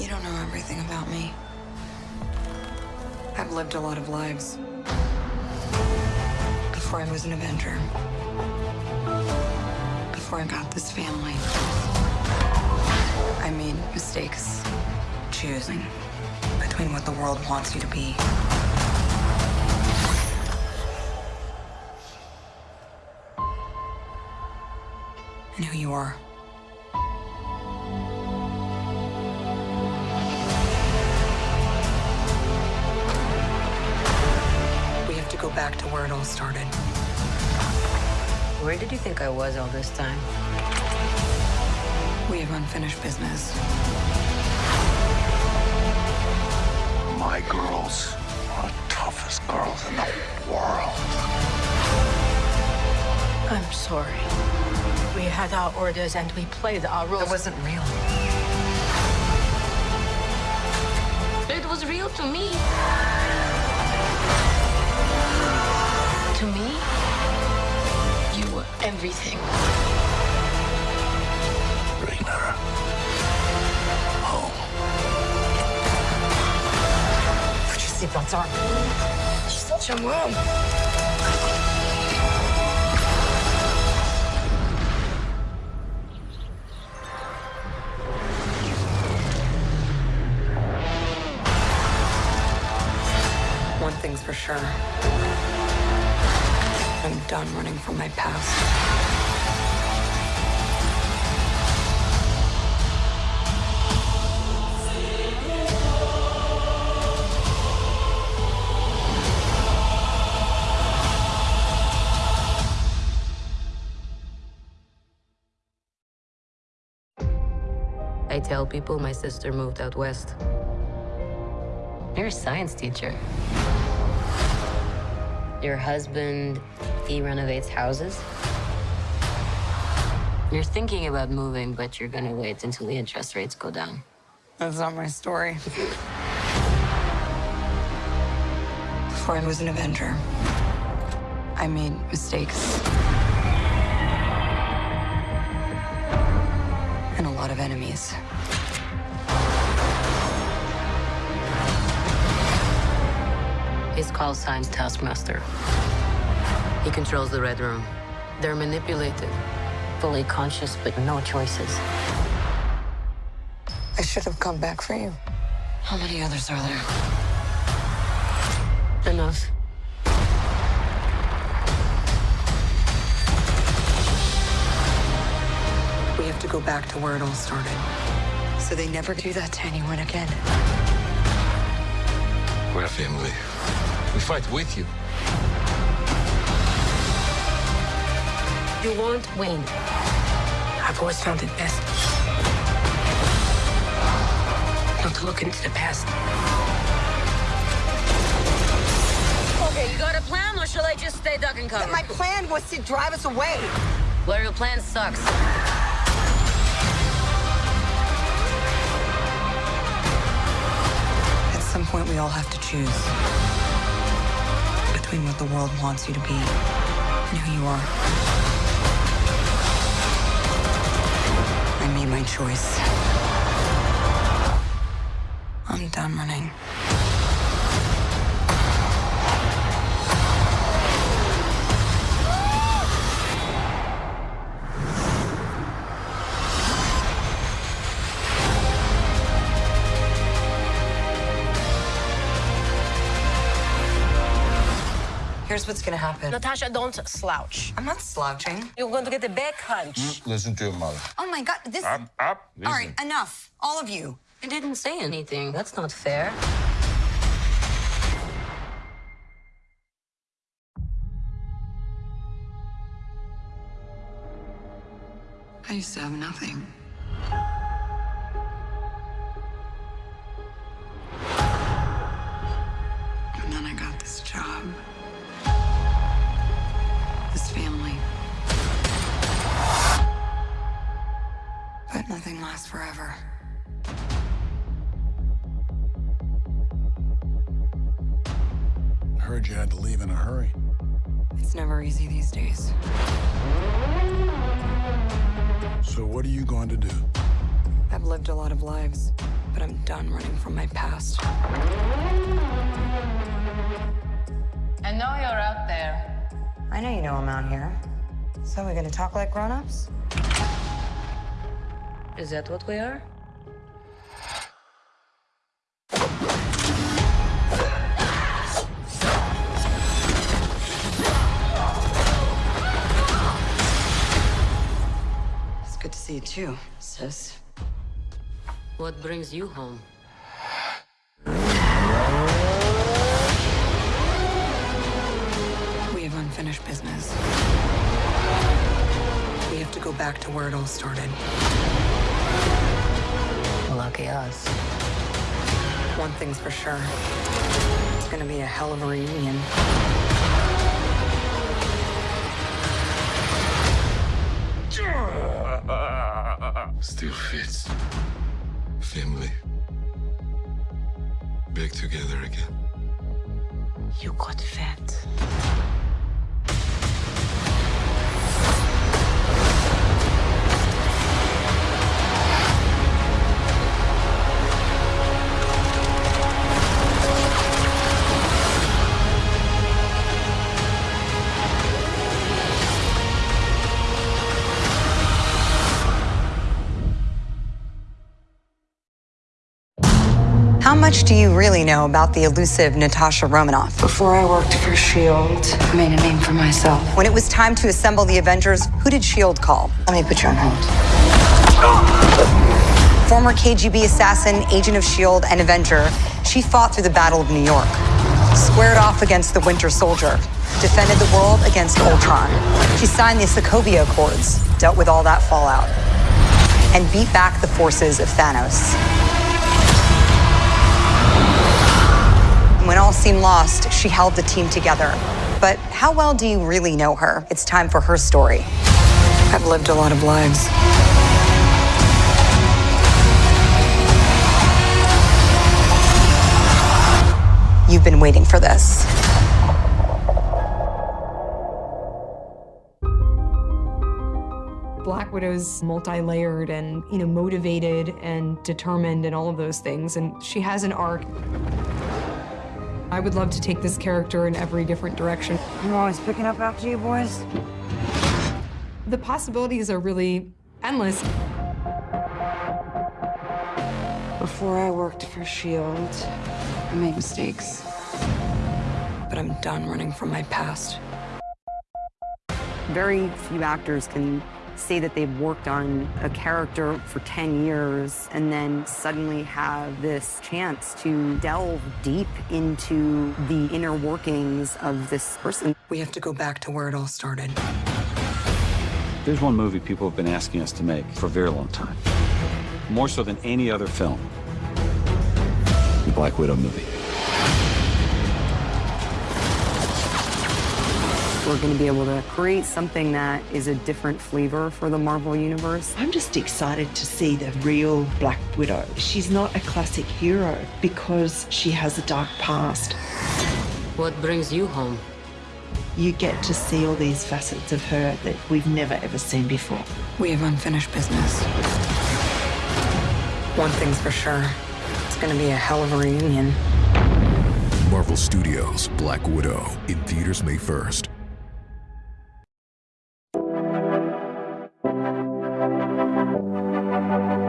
You don't know everything about me. I've lived a lot of lives. Before I was an Avenger. Before I got this family. I made mistakes choosing between what the world wants you to be and who you are. Back to where it all started. Where did you think I was all this time? We have unfinished business. My girls are the toughest girls in the world. I'm sorry. We had our orders and we played our roles. It wasn't real. It was real to me. To me, you were everything. Bring her home. Put your seatbelts on. She's such a mom. One thing's for sure. Done running from my past. I tell people my sister moved out west. You're a science teacher. Your husband, he renovates houses. You're thinking about moving, but you're gonna wait until the interest rates go down. That's not my story. Before I was an Avenger, I made mistakes. And a lot of enemies. His call sign's Taskmaster. He controls the Red Room. They're manipulated, fully conscious, but no choices. I should have come back for you. How many others are there? Enough. We have to go back to where it all started. So they never do that to anyone again. We're a family. We fight with you. You won't win. I've always found it best not to look into the past. Okay, you got a plan, or shall I just stay duck and cover? My plan was to drive us away. Well, your plan sucks. At some point, we all have to choose between what the world wants you to be and who you are. I made my choice. I'm done running. Here's what's gonna happen. Natasha, don't slouch. I'm not slouching. You're going to get a back hunch. Mm, listen to your mother. Oh my god, this. Up, up. All right, enough. All of you. I didn't say anything. That's not fair. I used to have nothing. Nothing lasts forever. I heard you had to leave in a hurry. It's never easy these days. So what are you going to do? I've lived a lot of lives, but I'm done. done running from my past. I know you're out there. I know you know I'm out here. So we're gonna talk like grown-ups? Is that what we are? It's good to see you too, sis. What brings you home? We have unfinished business. We have to go back to where it all started. Lucky us. One thing's for sure. It's gonna be a hell of a reunion. Still fits. Family. Back together again. You got fat. Much do you really know about the elusive Natasha Romanoff? Before I worked for S.H.I.E.L.D., I made a name for myself. When it was time to assemble the Avengers, who did S.H.I.E.L.D. call? Let me put you on hold. Former KGB assassin, agent of S.H.I.E.L.D., and Avenger, she fought through the Battle of New York, squared off against the Winter Soldier, defended the world against Ultron. She signed the Sokovia Accords, dealt with all that fallout, and beat back the forces of Thanos. When all seemed lost, she held the team together. But how well do you really know her? It's time for her story. I've lived a lot of lives. You've been waiting for this. Black Widow's multi-layered and, you know, motivated and determined and all of those things. And she has an arc. I would love to take this character in every different direction. I'm always picking up after you boys. The possibilities are really endless. Before I worked for S.H.I.E.L.D., I made mistakes. But I'm done running from my past. Very few actors can say that they've worked on a character for 10 years and then suddenly have this chance to delve deep into the inner workings of this person. We have to go back to where it all started. There's one movie people have been asking us to make for a very long time. More so than any other film. The Black Widow movie. We're going to be able to create something that is a different flavor for the Marvel Universe. I'm just excited to see the real Black Widow. She's not a classic hero because she has a dark past. What brings you home? You get to see all these facets of her that we've never ever seen before. We have unfinished business. One thing's for sure. It's gonna be a hell of a reunion. Marvel Studios' Black Widow in theaters May 1st. Música